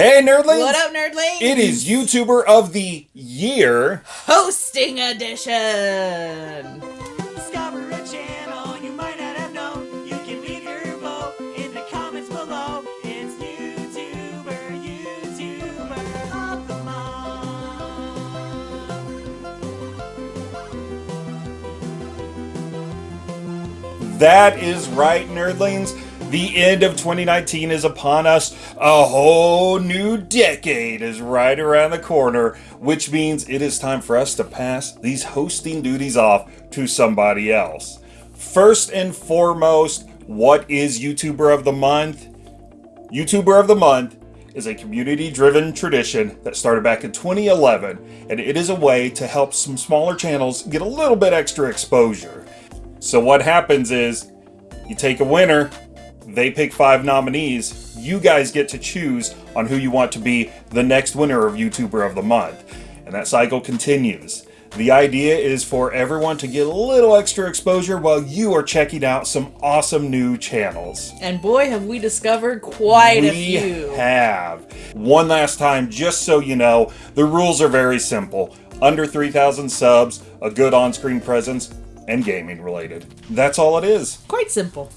Hey, nerdlings! What up, nerdlings? It is YouTuber of the Year. hosting edition. Discover a channel you might not have known. You can leave your vote in the comments below. It's YouTuber, YouTuber of the month. That is right, nerdlings. The end of 2019 is upon us. A whole new decade is right around the corner, which means it is time for us to pass these hosting duties off to somebody else. First and foremost, what is YouTuber of the Month? YouTuber of the Month is a community driven tradition that started back in 2011, and it is a way to help some smaller channels get a little bit extra exposure. So, what happens is you take a winner, they pick five nominees, you guys get to choose on who you want to be the next winner of YouTuber of the Month, and that cycle continues. The idea is for everyone to get a little extra exposure while you are checking out some awesome new channels. And boy, have we discovered quite a few. We have. One last time, just so you know, the rules are very simple. Under 3,000 subs, a good on-screen presence, and gaming related. That's all it is. Quite simple.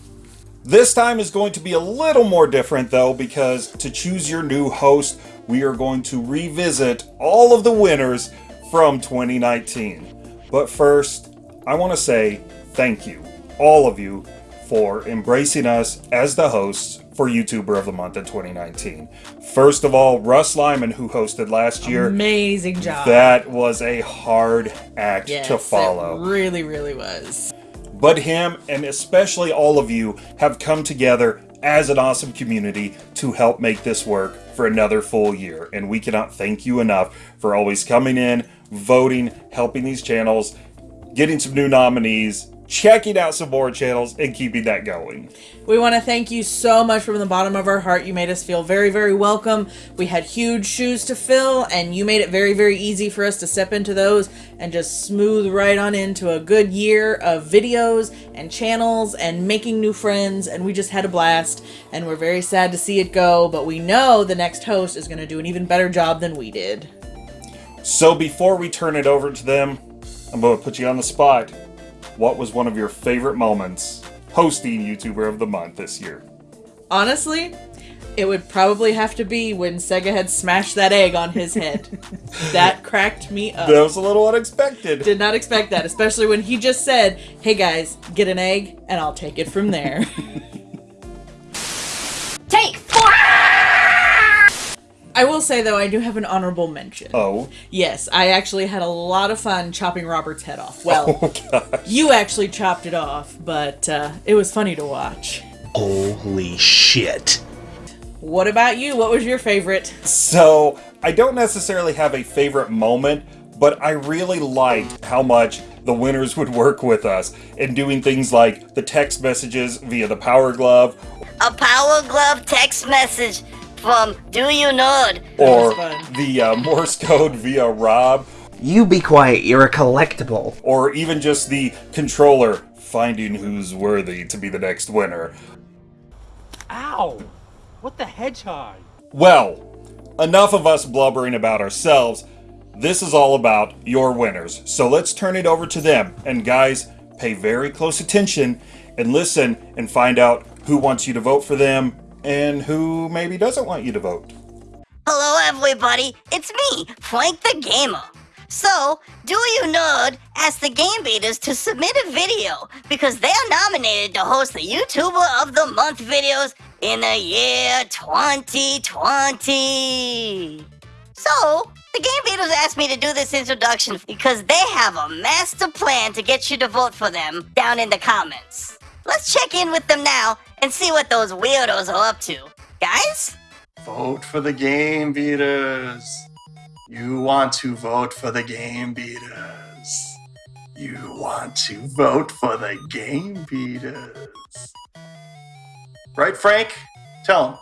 This time is going to be a little more different though because to choose your new host, we are going to revisit all of the winners from 2019. But first, I want to say thank you, all of you, for embracing us as the hosts for YouTuber of the Month in 2019. First of all, Russ Lyman, who hosted last year, Amazing job. that was a hard act yes, to follow. It really, really was. But him and especially all of you have come together as an awesome community to help make this work for another full year. And we cannot thank you enough for always coming in, voting, helping these channels, getting some new nominees, checking out some more channels, and keeping that going. We want to thank you so much from the bottom of our heart. You made us feel very, very welcome. We had huge shoes to fill, and you made it very, very easy for us to step into those and just smooth right on into a good year of videos and channels and making new friends. And we just had a blast, and we're very sad to see it go, but we know the next host is going to do an even better job than we did. So before we turn it over to them, I'm going to put you on the spot. What was one of your favorite moments hosting YouTuber of the Month this year? Honestly, it would probably have to be when Sega had smashed that egg on his head. that cracked me up. That was a little unexpected. Did not expect that, especially when he just said, "Hey guys, get an egg and I'll take it from there." Take four! I will say though, I do have an honorable mention. Oh, Yes, I actually had a lot of fun chopping Robert's head off. Well, oh you actually chopped it off, but uh, it was funny to watch. Holy shit. What about you? What was your favorite? So, I don't necessarily have a favorite moment, but I really liked how much the winners would work with us in doing things like the text messages via the Power Glove A Power Glove text message from Do You Nerd. or the uh, Morse code via Rob You be quiet, you're a collectible. or even just the controller finding who's worthy to be the next winner. Ow! What the hedgehog? Well, enough of us blubbering about ourselves. This is all about your winners. So let's turn it over to them. And guys, pay very close attention and listen and find out who wants you to vote for them and who maybe doesn't want you to vote. Hello, everybody. It's me, Frank the Gamer. So, Do You Nerd asked the Game Beaters to submit a video because they are nominated to host the YouTuber of the Month videos in the year 2020. So, the Game Beaters asked me to do this introduction because they have a master plan to get you to vote for them down in the comments. Let's check in with them now and see what those weirdos are up to. Guys? Vote for the Game Beaters. You want to vote for the Game Beaters. You want to vote for the Game Beaters. Right, Frank? Tell him.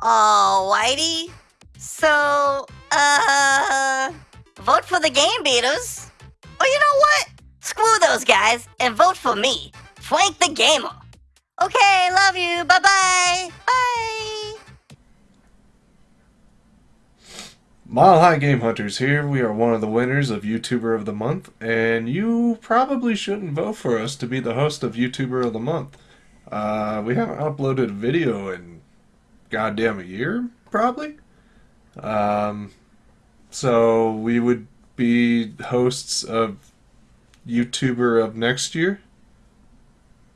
Alrighty. So, uh, vote for the Game Beaters. Or you know what? Screw those guys and vote for me, Frank the Gamer. Okay, love you. Bye-bye. Bye. Mile High Game Hunters here. We are one of the winners of YouTuber of the Month, and you probably shouldn't vote for us to be the host of YouTuber of the Month. Uh, we haven't uploaded a video in goddamn a year, probably. Um, so we would be hosts of YouTuber of next year.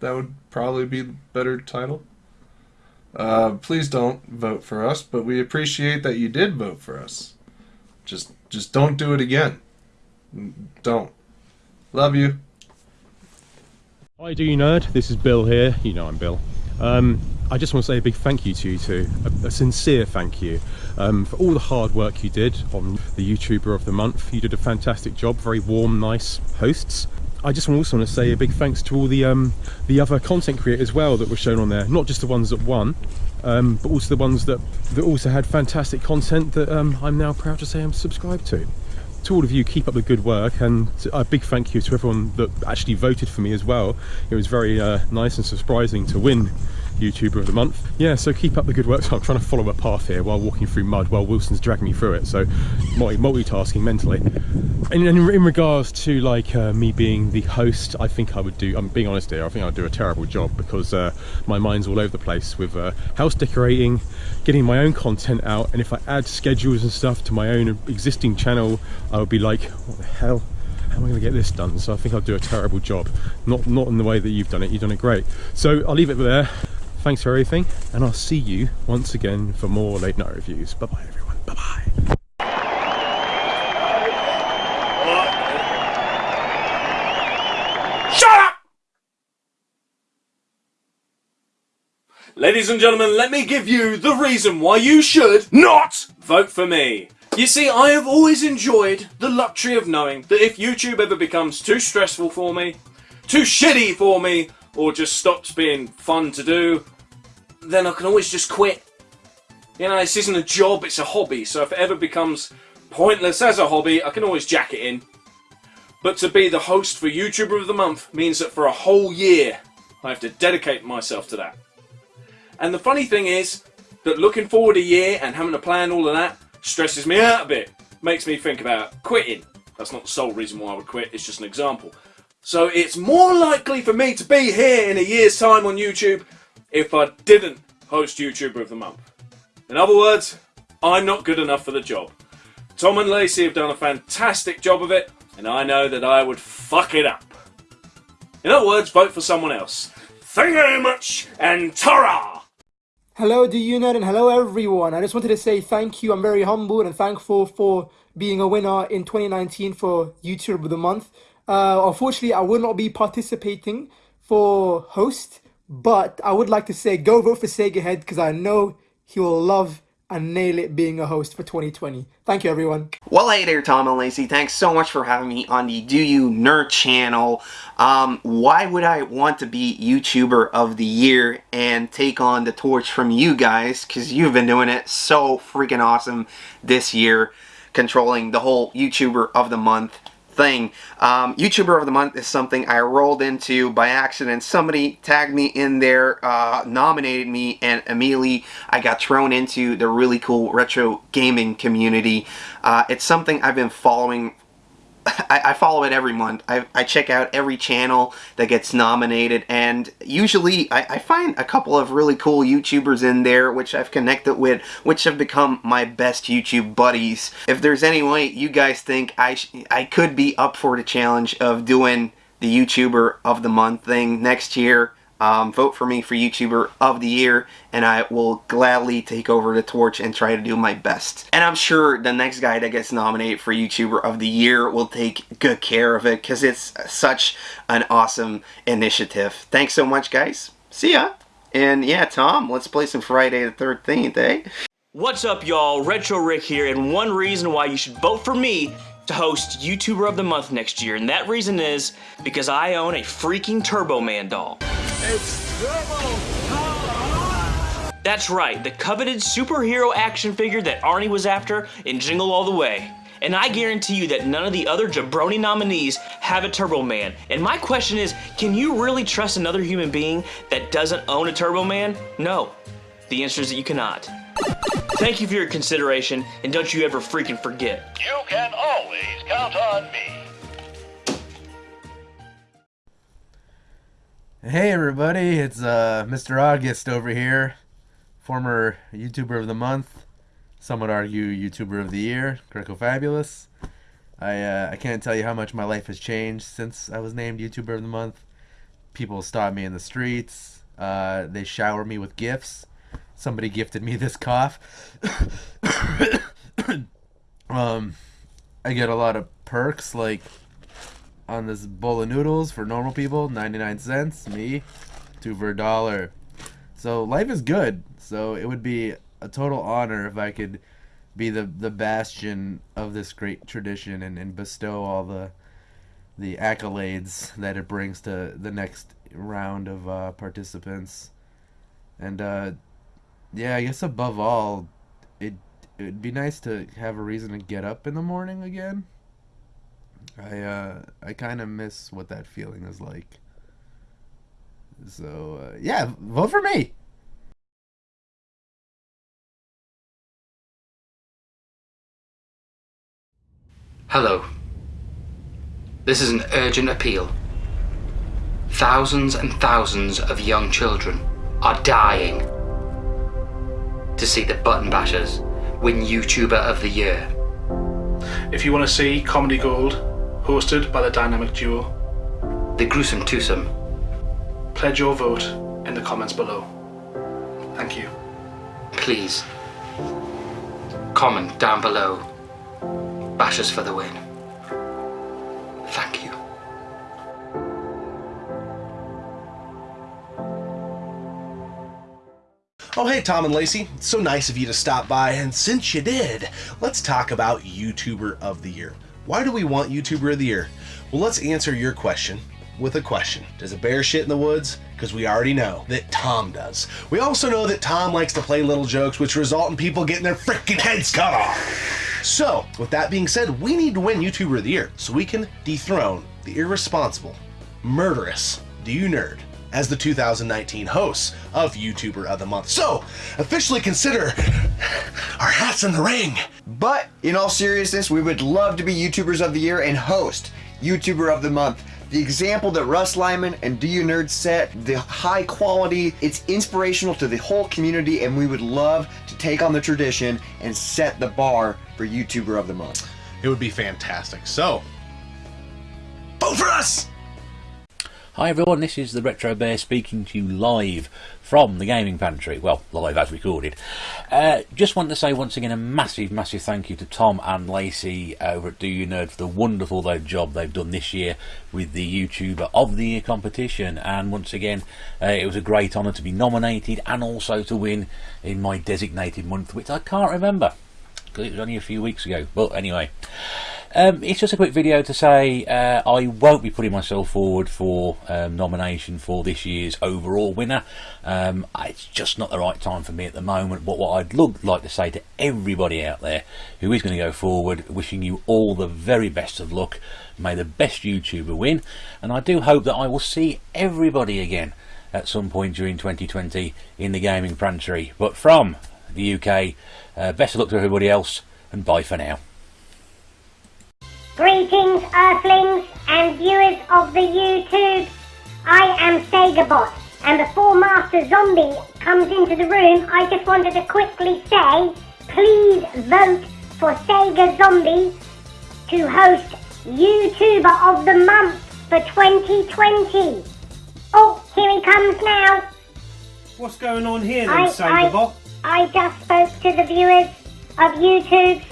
That would probably be the better title. Uh, please don't vote for us, but we appreciate that you did vote for us. Just, just don't do it again. Don't. Love you. Hi, Do You Nerd? This is Bill here. You know I'm Bill. Um, I just want to say a big thank you to you two, a, a sincere thank you um, for all the hard work you did on the YouTuber of the month. You did a fantastic job, very warm, nice hosts. I just also want to say a big thanks to all the um, the other content creators as well that were shown on there, not just the ones that won, um, but also the ones that, that also had fantastic content that um, I'm now proud to say I'm subscribed to. To all of you, keep up the good work, and a big thank you to everyone that actually voted for me as well. It was very uh, nice and surprising to win YouTuber of the month. Yeah, so keep up the good work. So I'm trying to follow a path here while walking through mud while Wilson's dragging me through it. So multi multitasking mentally. And in, in regards to like uh, me being the host, I think I would do, I'm being honest here, I think I'd do a terrible job because uh, my mind's all over the place with uh, house decorating, getting my own content out, and if I add schedules and stuff to my own existing channel, I would be like, what the hell? how am I going to get this done? So I think I'll do a terrible job. Not not in the way that you've done it. You've done it great. So I'll leave it there. Thanks for everything, and I'll see you once again for more late night reviews. Bye bye, everyone. Bye bye. Shut up! Ladies and gentlemen, let me give you the reason why you should not vote for me. You see, I have always enjoyed the luxury of knowing that if YouTube ever becomes too stressful for me, too shitty for me, or just stops being fun to do, then I can always just quit. You know, this isn't a job, it's a hobby, so if it ever becomes pointless as a hobby, I can always jack it in. But to be the host for YouTuber of the Month means that for a whole year, I have to dedicate myself to that. And the funny thing is that looking forward a year and having to plan all of that stresses me out a bit. Makes me think about quitting. That's not the sole reason why I would quit, it's just an example. So it's more likely for me to be here in a year's time on YouTube if I didn't host YouTuber of the Month. In other words, I'm not good enough for the job. Tom and Lacey have done a fantastic job of it, and I know that I would fuck it up. In other words, vote for someone else. Thank you very much, and ta Hello, you know, and hello everyone. I just wanted to say thank you. I'm very humbled and thankful for being a winner in 2019 for YouTube of the Month. Uh, unfortunately, I will not be participating for host, but I would like to say go vote for Sega Head because I know he will love and nail it being a host for 2020. Thank you, everyone. Well, hey there, Tom and Lacey. Thanks so much for having me on the Do You Nerd channel. Um, why would I want to be YouTuber of the year and take on the torch from you guys? Because you've been doing it so freaking awesome this year, controlling the whole YouTuber of the month thing. Um, YouTuber of the Month is something I rolled into by accident. Somebody tagged me in there, uh, nominated me, and immediately I got thrown into the really cool retro gaming community. Uh, it's something I've been following I, I, follow it every month. I, I, check out every channel that gets nominated, and usually I, I, find a couple of really cool YouTubers in there, which I've connected with, which have become my best YouTube buddies. If there's any way you guys think I, I could be up for the challenge of doing the YouTuber of the month thing next year, um, vote for me for YouTuber of the year and I will gladly take over the torch and try to do my best. And I'm sure the next guy that gets nominated for YouTuber of the year will take good care of it because it's such an awesome initiative. Thanks so much guys. See ya. And yeah, Tom, let's play some Friday the 13th, eh? What's up y'all, Retro Rick here, and one reason why you should vote for me to host YouTuber of the Month next year, and that reason is because I own a freaking Turbo Man doll. It's Turbo That's right, the coveted superhero action figure that Arnie was after in Jingle All the Way. And I guarantee you that none of the other jabroni nominees have a Turbo Man. And my question is, can you really trust another human being that doesn't own a Turbo Man? No. The answer is that you cannot. Thank you for your consideration, and don't you ever freaking forget. You can always count on me. Hey everybody, it's uh, Mr. August over here, former YouTuber of the month, some would argue YouTuber of the year, Greco Fabulous. I uh, I can't tell you how much my life has changed since I was named YouTuber of the month. People stop me in the streets. Uh, they shower me with gifts. Somebody gifted me this cough. um, I get a lot of perks like on this bowl of noodles for normal people, 99 cents. Me, two for a dollar. So life is good. So it would be a total honor if I could be the, the bastion of this great tradition and, and bestow all the the accolades that it brings to the next round of uh, participants. And uh, yeah, I guess above all, it it'd be nice to have a reason to get up in the morning again. I uh I kind of miss what that feeling is like. So uh, yeah, vote for me. Hello. This is an urgent appeal. Thousands and thousands of young children are dying to see the Button Bashers win YouTuber of the Year. If you want to see Comedy Gold, hosted by the dynamic duo, The Gruesome Twosome, pledge your vote in the comments below. Thank you. please comment down below. Bashers for the win. Thank you. Oh, hey, Tom and Lacey. It's so nice of you to stop by, and since you did, let's talk about YouTuber of the Year. Why do we want YouTuber of the Year? Well, let's answer your question with a question. Does a bear shit in the woods? Because we already know that Tom does. We also know that Tom likes to play little jokes which result in people getting their freaking heads cut off. So, with that being said, we need to win YouTuber of the Year so we can dethrone the irresponsible, murderous Do You Nerd as the 2019 hosts of YouTuber of the Month. So, officially consider our hats in the ring. But in all seriousness, we would love to be YouTubers of the Year and host YouTuber of the Month. The example that Russ Lyman and Do You Nerd set, the high quality, it's inspirational to the whole community, and we would love to take on the tradition and set the bar for YouTuber of the Month. It would be fantastic. So, vote for us! Hi everyone, this is the Retro Bear speaking to you live from the Gaming Pantry. Well, live as recorded. Uh, just want to say once again a massive, massive thank you to Tom and Lacey over at Do You Nerd for the wonderful job they've done this year with the YouTuber of the Year competition. And once again, uh, it was a great honour to be nominated and also to win in my designated month, which I can't remember because it was only a few weeks ago. But anyway. Um, it's just a quick video to say uh, I won't be putting myself forward for um, nomination for this year's overall winner. Um, it's just not the right time for me at the moment. But what I'd look, like to say to everybody out there who is going to go forward, wishing you all the very best of luck. May the best YouTuber win, and I do hope that I will see everybody again at some point during 2020 in the gaming pantry. But from the UK, uh, best of luck to everybody else, and bye for now. Greetings, Earthlings and viewers of the YouTube. I am SegaBot, and before Master Zombie comes into the room, I just wanted to quickly say, please vote for Sega Zombie to host YouTuber of the Month for 2020. Oh, here he comes now. What's going on here then, I, SegaBot? I, I just spoke to the viewers of YouTube.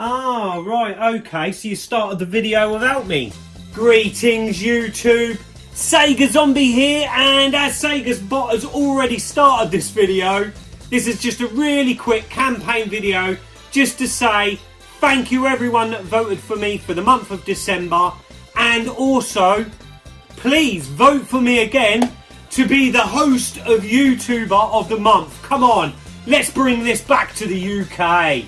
Ah, right, okay, so you started the video without me. Greetings, YouTube. Sega Zombie here, and as Sega's bot has already started this video, this is just a really quick campaign video just to say thank you everyone that voted for me for the month of December, and also please vote for me again to be the host of YouTuber of the month. Come on, let's bring this back to the UK.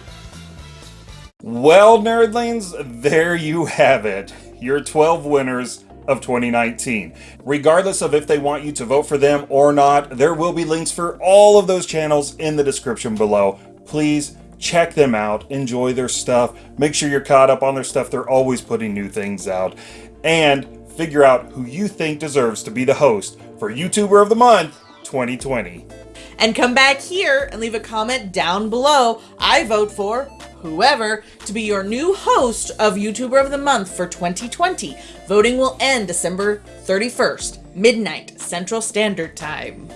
Well, nerdlings, there you have it. Your 12 winners of 2019. Regardless of if they want you to vote for them or not, there will be links for all of those channels in the description below. please check them out, enjoy their stuff, make sure you're caught up on their stuff. They're always putting new things out. And figure out who you think deserves to be the host for YouTuber of the Month 2020. And come back here and leave a comment down below. I vote for whoever to be your new host of YouTuber of the Month for 2020. Voting will end December 31st, midnight, Central Standard Time.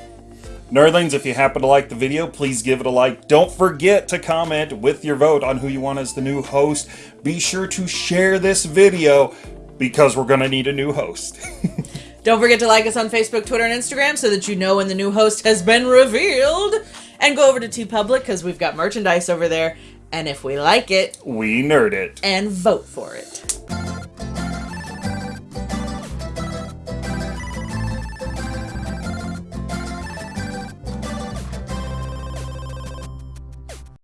Nerdlings, if you happen to like the video, please give it a like. Don't forget to comment with your vote on who you want as the new host. Be sure to share this video because we're going to need a new host. Don't forget to like us on Facebook, Twitter, and Instagram so that you know when the new host has been revealed. And go over to TeePublic because we've got merchandise over there. And if we like it, we nerd it. and vote for it.